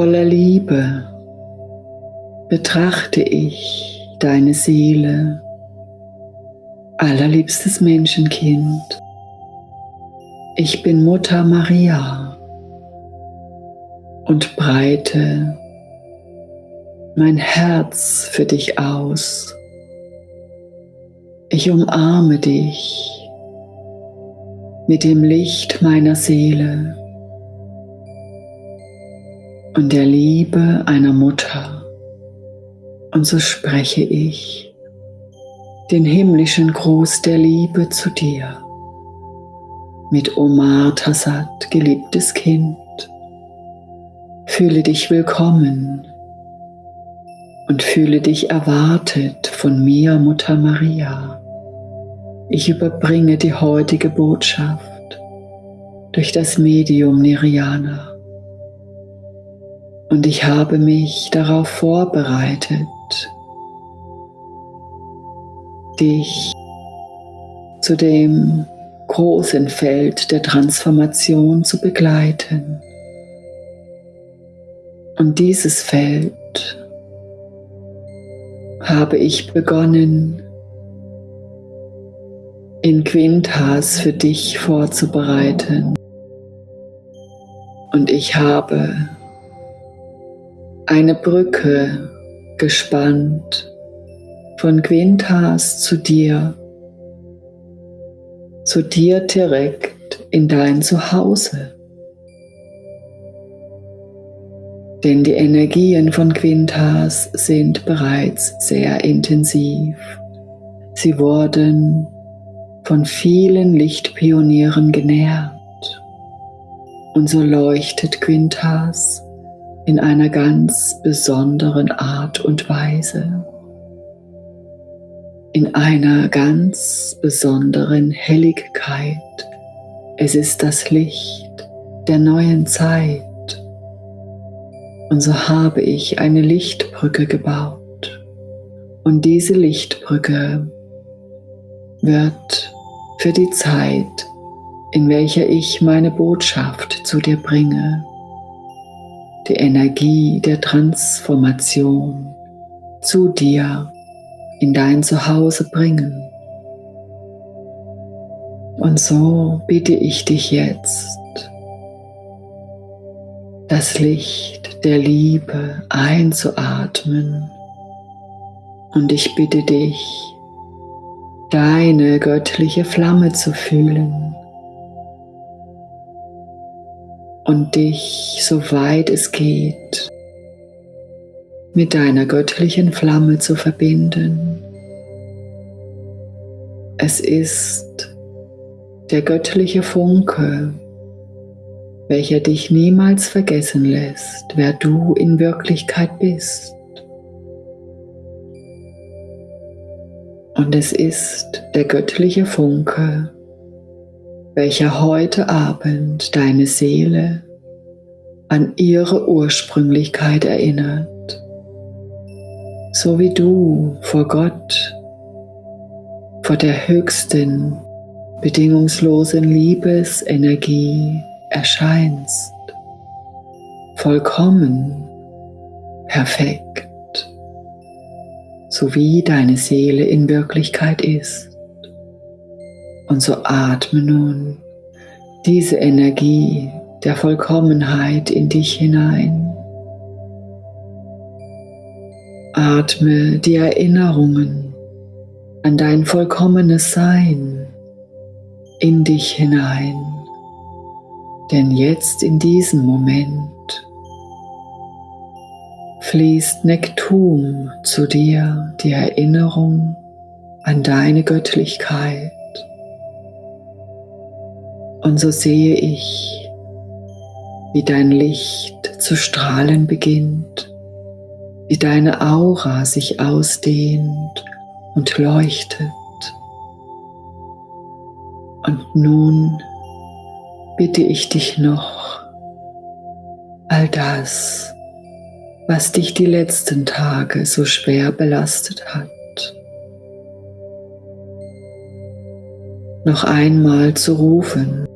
Voller Liebe betrachte ich deine Seele, allerliebstes Menschenkind. Ich bin Mutter Maria und breite mein Herz für dich aus. Ich umarme dich mit dem Licht meiner Seele und der Liebe einer Mutter. Und so spreche ich den himmlischen Gruß der Liebe zu dir. Mit Omar Tassad, geliebtes Kind, fühle dich willkommen und fühle dich erwartet von mir, Mutter Maria. Ich überbringe die heutige Botschaft durch das Medium Niriana und ich habe mich darauf vorbereitet, dich zu dem großen Feld der Transformation zu begleiten. Und dieses Feld habe ich begonnen in Quintas für dich vorzubereiten. Und ich habe eine Brücke gespannt von Quintas zu dir, zu dir direkt in dein Zuhause. Denn die Energien von Quintas sind bereits sehr intensiv. Sie wurden von vielen Lichtpionieren genährt. Und so leuchtet Quintas in einer ganz besonderen Art und Weise, in einer ganz besonderen Helligkeit. Es ist das Licht der neuen Zeit. Und so habe ich eine Lichtbrücke gebaut. Und diese Lichtbrücke wird für die Zeit, in welcher ich meine Botschaft zu dir bringe, die Energie der Transformation zu dir in dein Zuhause bringen. Und so bitte ich dich jetzt, das Licht der Liebe einzuatmen und ich bitte dich, deine göttliche Flamme zu fühlen und dich, soweit es geht, mit deiner göttlichen Flamme zu verbinden. Es ist der göttliche Funke, welcher dich niemals vergessen lässt, wer du in Wirklichkeit bist. Und es ist der göttliche Funke, welcher heute Abend deine Seele an ihre Ursprünglichkeit erinnert, so wie du vor Gott, vor der höchsten, bedingungslosen Liebesenergie erscheinst, vollkommen, perfekt, so wie deine Seele in Wirklichkeit ist. Und so atme nun diese Energie der Vollkommenheit in dich hinein. Atme die Erinnerungen an dein vollkommenes Sein in dich hinein. Denn jetzt in diesem Moment fließt Nektum zu dir, die Erinnerung an deine Göttlichkeit. Und so sehe ich, wie dein Licht zu strahlen beginnt, wie deine Aura sich ausdehnt und leuchtet. Und nun bitte ich dich noch, all das, was dich die letzten Tage so schwer belastet hat, noch einmal zu rufen,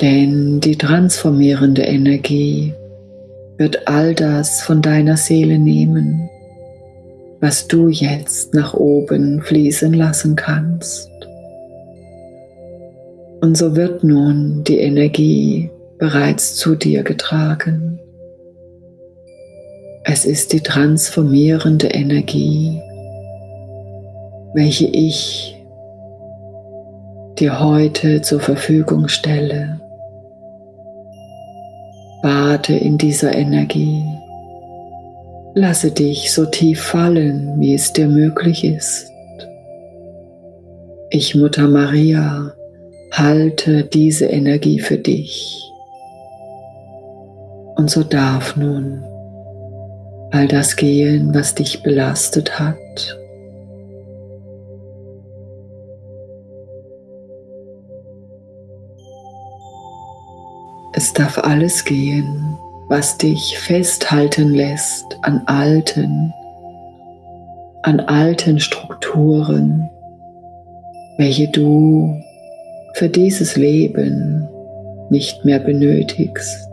denn die transformierende Energie wird all das von deiner Seele nehmen, was du jetzt nach oben fließen lassen kannst. Und so wird nun die Energie bereits zu dir getragen. Es ist die transformierende Energie, welche ich dir heute zur Verfügung stelle. Bade in dieser Energie. Lasse dich so tief fallen, wie es dir möglich ist. Ich, Mutter Maria, halte diese Energie für dich. Und so darf nun all das gehen, was dich belastet hat. Es darf alles gehen, was dich festhalten lässt an alten, an alten Strukturen, welche du für dieses Leben nicht mehr benötigst.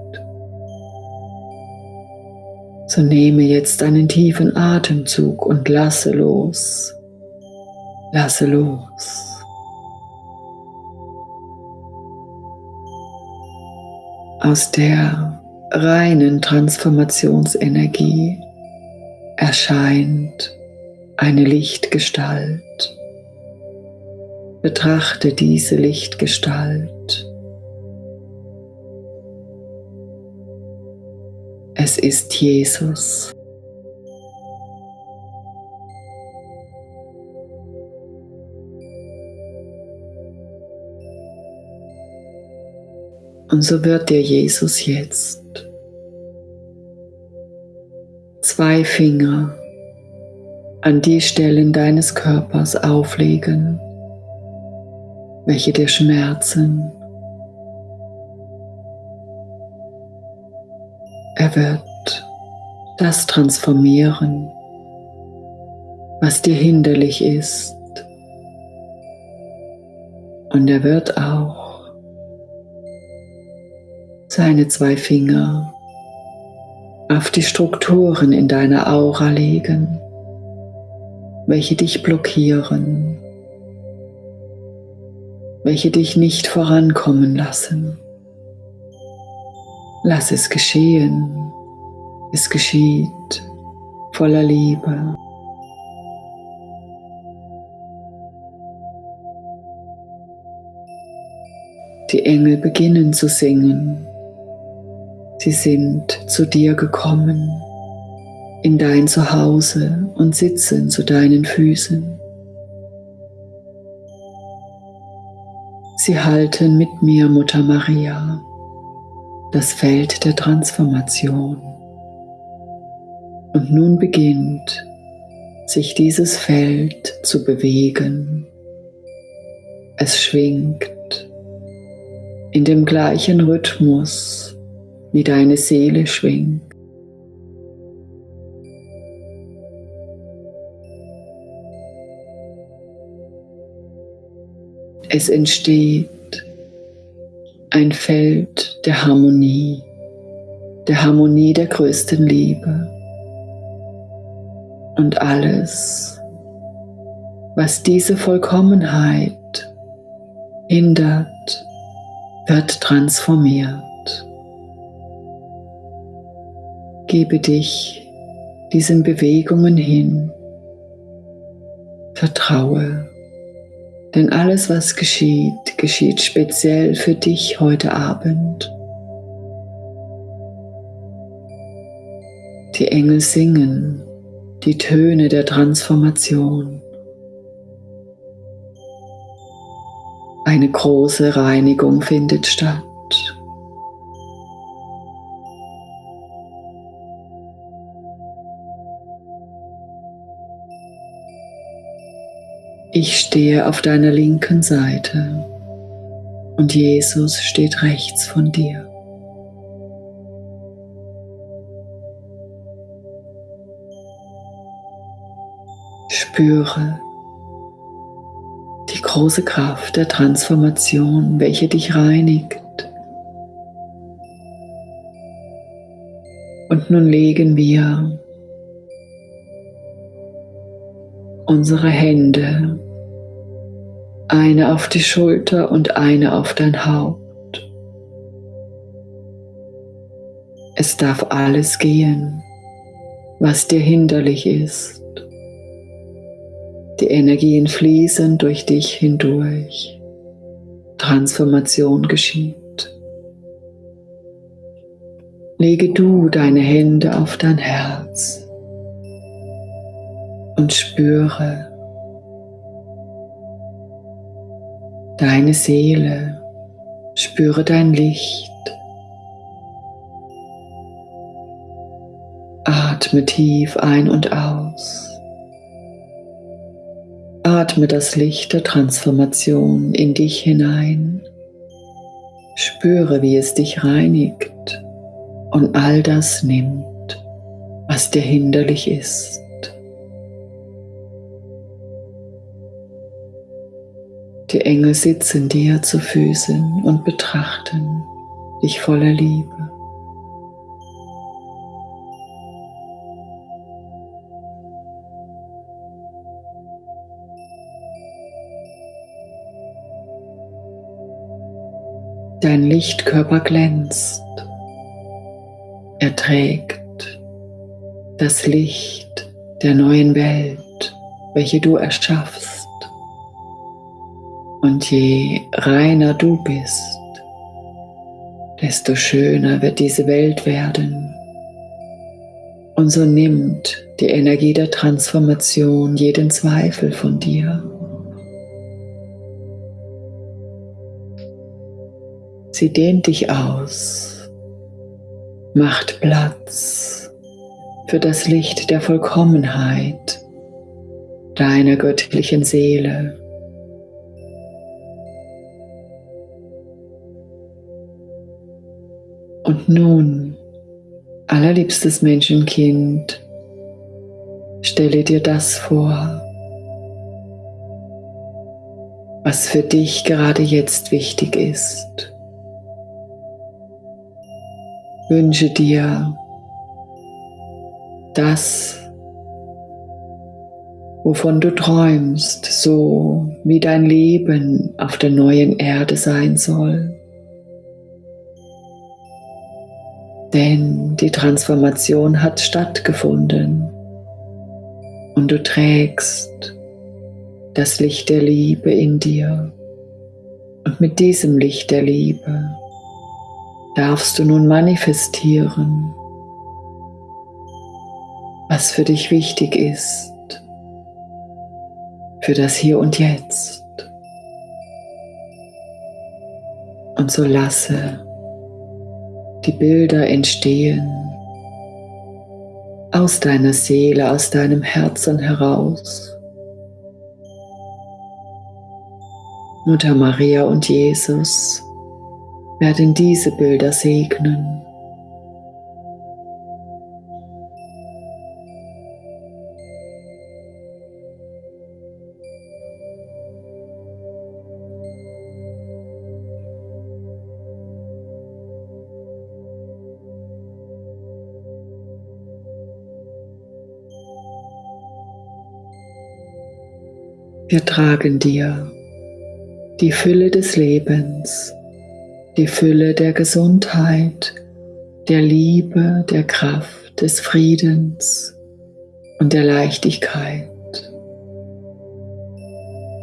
So nehme jetzt einen tiefen Atemzug und lasse los. Lasse los. Aus der reinen Transformationsenergie erscheint eine Lichtgestalt. Betrachte diese Lichtgestalt. Es ist Jesus. Und so wird dir Jesus jetzt zwei Finger an die Stellen deines Körpers auflegen, welche dir schmerzen. Er wird das transformieren, was dir hinderlich ist. Und er wird auch seine zwei Finger auf die Strukturen in deiner Aura legen, welche dich blockieren, welche dich nicht vorankommen lassen. Lass es geschehen, es geschieht voller Liebe. Die Engel beginnen zu singen. Sie sind zu dir gekommen, in dein Zuhause und sitzen zu deinen Füßen. Sie halten mit mir, Mutter Maria, das Feld der Transformation. Und nun beginnt sich dieses Feld zu bewegen. Es schwingt in dem gleichen Rhythmus wie deine Seele schwingt. Es entsteht ein Feld der Harmonie, der Harmonie der größten Liebe. Und alles, was diese Vollkommenheit hindert, wird transformiert. Gebe dich diesen Bewegungen hin. Vertraue, denn alles, was geschieht, geschieht speziell für dich heute Abend. Die Engel singen die Töne der Transformation. Eine große Reinigung findet statt. Ich stehe auf deiner linken Seite und Jesus steht rechts von dir. Spüre die große Kraft der Transformation, welche dich reinigt Und nun legen wir unsere Hände, eine auf die Schulter und eine auf dein Haupt. Es darf alles gehen, was dir hinderlich ist. Die Energien fließen durch dich hindurch. Transformation geschieht. Lege du deine Hände auf dein Herz und spüre deine Seele, spüre dein Licht. Atme tief ein und aus. Atme das Licht der Transformation in dich hinein. Spüre, wie es dich reinigt und all das nimmt, was dir hinderlich ist. Die Engel sitzen dir zu Füßen und betrachten dich voller Liebe. Dein Lichtkörper glänzt er trägt das Licht der neuen Welt, welche du erschaffst. Und je reiner du bist, desto schöner wird diese Welt werden. Und so nimmt die Energie der Transformation jeden Zweifel von dir. Sie dehnt dich aus macht Platz für das Licht der Vollkommenheit deiner göttlichen Seele. Und nun, allerliebstes Menschenkind, stelle dir das vor, was für dich gerade jetzt wichtig ist. wünsche dir das, wovon du träumst, so wie dein Leben auf der neuen Erde sein soll. Denn die Transformation hat stattgefunden und du trägst das Licht der Liebe in dir. Und mit diesem Licht der Liebe darfst du nun manifestieren, was für dich wichtig ist, für das Hier und Jetzt. Und so lasse die Bilder entstehen aus deiner Seele, aus deinem Herzen heraus. Mutter Maria und Jesus werden diese Bilder segnen. Wir tragen dir die Fülle des Lebens die Fülle der Gesundheit, der Liebe, der Kraft, des Friedens und der Leichtigkeit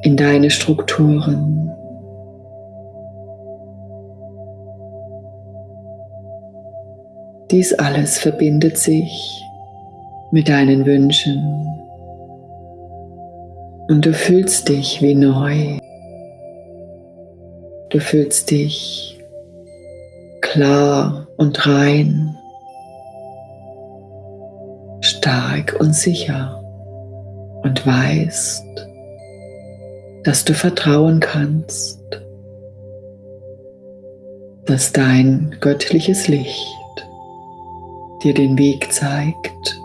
in deine Strukturen. Dies alles verbindet sich mit deinen Wünschen und du fühlst dich wie neu. Du fühlst dich klar und rein, stark und sicher. Und weißt, dass du vertrauen kannst, dass dein göttliches Licht dir den Weg zeigt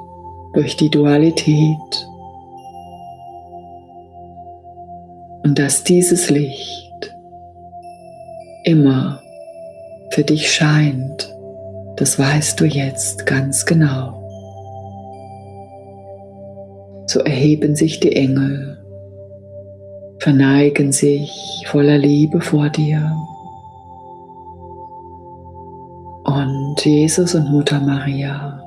durch die Dualität und dass dieses Licht immer für dich scheint Das weißt du jetzt ganz genau. So erheben sich die Engel, verneigen sich voller Liebe vor dir. Und Jesus und Mutter Maria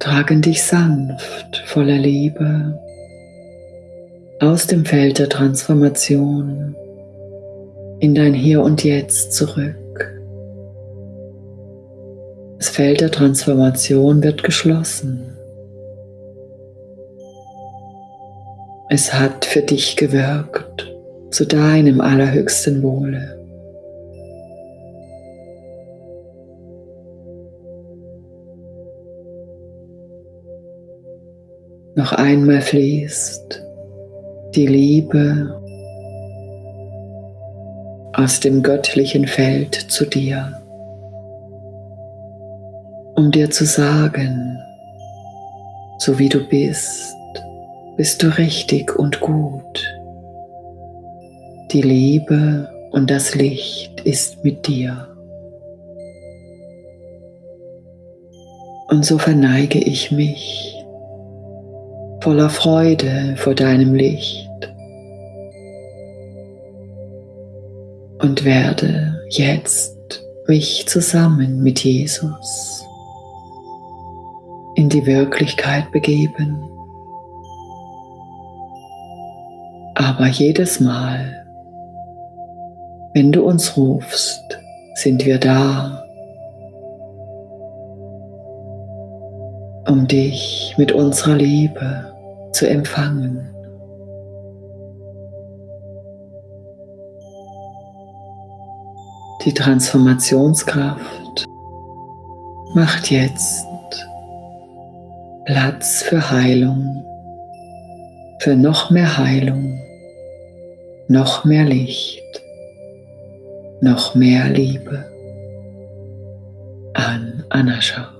tragen dich sanft voller Liebe aus dem Feld der Transformation in dein Hier und Jetzt zurück. Das Feld der Transformation wird geschlossen. Es hat für dich gewirkt zu deinem allerhöchsten Wohle. Noch einmal fließt die Liebe aus dem göttlichen Feld zu dir, um dir zu sagen, so wie du bist, bist du richtig und gut. Die Liebe und das Licht ist mit dir. Und so verneige ich mich voller Freude vor deinem Licht und werde jetzt mich zusammen mit Jesus in die Wirklichkeit begeben. Aber jedes Mal, wenn du uns rufst, sind wir da um dich mit unserer Liebe zu empfangen. Die Transformationskraft macht jetzt Platz für Heilung, für noch mehr Heilung, noch mehr Licht, noch mehr Liebe an Anascha.